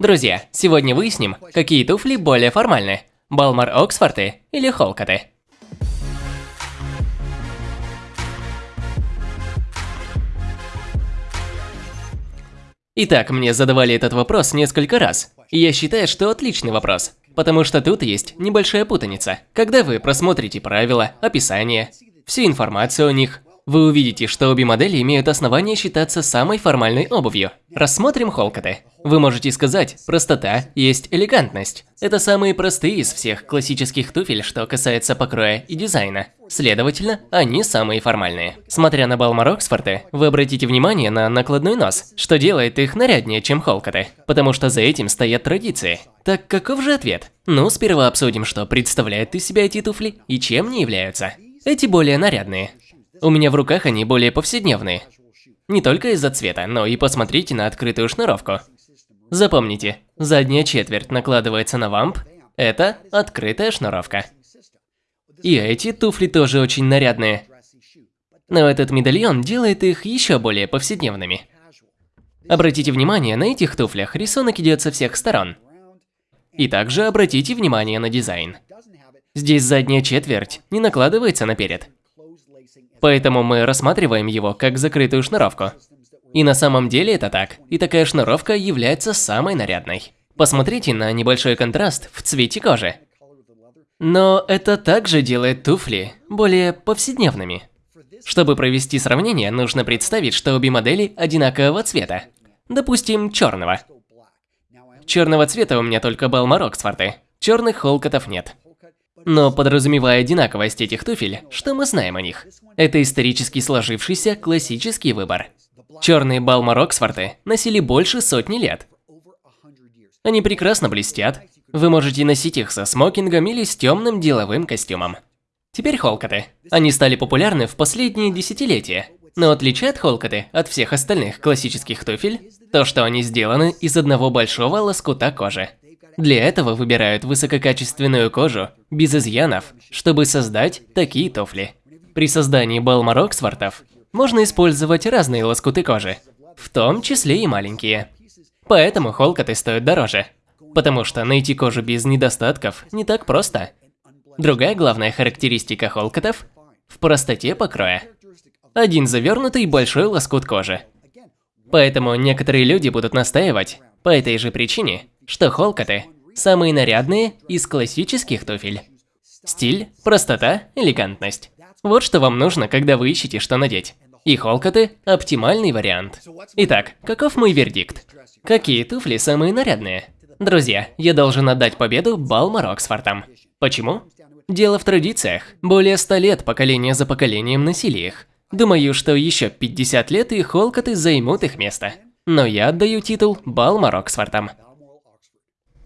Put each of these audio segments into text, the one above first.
Друзья, сегодня выясним, какие туфли более формальны. Балмар Оксфорты или Холкоты. Итак, мне задавали этот вопрос несколько раз. И я считаю, что отличный вопрос. Потому что тут есть небольшая путаница. Когда вы просмотрите правила, описание, всю информацию о них, вы увидите, что обе модели имеют основания считаться самой формальной обувью. Рассмотрим холкоты. Вы можете сказать, простота есть элегантность. Это самые простые из всех классических туфель, что касается покроя и дизайна. Следовательно, они самые формальные. Смотря на Балмар Оксфорды, вы обратите внимание на накладной нос, что делает их наряднее, чем холкоты, потому что за этим стоят традиции. Так каков же ответ? Ну, сперва обсудим, что представляют из себя эти туфли и чем они являются. Эти более нарядные. У меня в руках они более повседневные. Не только из-за цвета, но и посмотрите на открытую шнуровку. Запомните, задняя четверть накладывается на вамп, это открытая шнуровка. И эти туфли тоже очень нарядные. Но этот медальон делает их еще более повседневными. Обратите внимание, на этих туфлях рисунок идет со всех сторон. И также обратите внимание на дизайн. Здесь задняя четверть не накладывается наперед. Поэтому мы рассматриваем его как закрытую шнуровку. И на самом деле это так, и такая шнуровка является самой нарядной. Посмотрите на небольшой контраст в цвете кожи. Но это также делает туфли более повседневными. Чтобы провести сравнение, нужно представить, что обе модели одинакового цвета. Допустим, черного. Черного цвета у меня только Балмар Оксфорды. Черных холкотов нет. Но подразумевая одинаковость этих туфель, что мы знаем о них? Это исторически сложившийся классический выбор. Черные Балмар Оксфорды носили больше сотни лет. Они прекрасно блестят. Вы можете носить их со смокингом или с темным деловым костюмом. Теперь холкоты. Они стали популярны в последние десятилетия. Но отличает холкоты от всех остальных классических туфель то, что они сделаны из одного большого лоскута кожи. Для этого выбирают высококачественную кожу, без изъянов, чтобы создать такие туфли. При создании Балмар Оксфордов можно использовать разные лоскуты кожи, в том числе и маленькие. Поэтому холкоты стоят дороже, потому что найти кожу без недостатков не так просто. Другая главная характеристика холкотов – в простоте покроя. Один завернутый большой лоскут кожи. Поэтому некоторые люди будут настаивать, по этой же причине, что холкоты – самые нарядные из классических туфель. Стиль, простота, элегантность. Вот что вам нужно, когда вы ищете, что надеть. И холкоты – оптимальный вариант. Итак, каков мой вердикт? Какие туфли самые нарядные? Друзья, я должен отдать победу Балмар Оксфордам. Почему? Дело в традициях. Более ста лет поколение за поколением носили их. Думаю, что еще 50 лет и холкоты займут их место. Но я отдаю титул Балмар Оксфордам.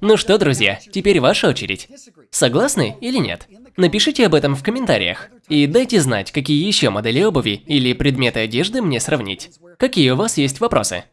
Ну что, друзья, теперь ваша очередь. Согласны или нет? Напишите об этом в комментариях. И дайте знать, какие еще модели обуви или предметы одежды мне сравнить. Какие у вас есть вопросы?